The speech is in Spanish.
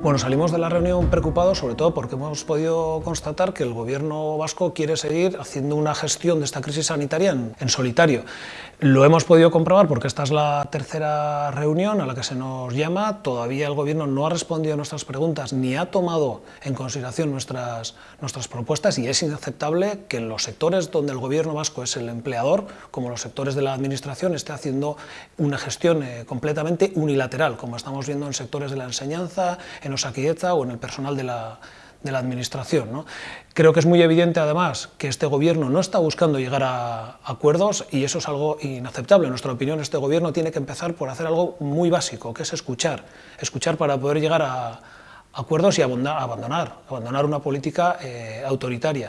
Bueno, salimos de la reunión preocupados sobre todo porque hemos podido constatar que el gobierno vasco quiere seguir haciendo una gestión de esta crisis sanitaria en, en, solitario. Lo hemos podido comprobar porque esta es la tercera reunión a la que se nos llama, todavía el gobierno no ha respondido a nuestras preguntas ni ha tomado en consideración nuestras, nuestras propuestas y es inaceptable que en los sectores donde el gobierno vasco es el empleador, como los sectores de la administración, esté haciendo una gestión eh, completamente unilateral, como estamos viendo en sectores de la enseñanza, en Osakidecha o en el personal de la, de la administración. ¿no? Creo que es muy evidente, además, que este gobierno no está buscando llegar a acuerdos y eso es algo inaceptable. En nuestra opinión, este gobierno tiene que empezar por hacer algo muy básico, que es escuchar. Escuchar para poder llegar a acuerdos y abandonar, abandonar una política eh, autoritaria.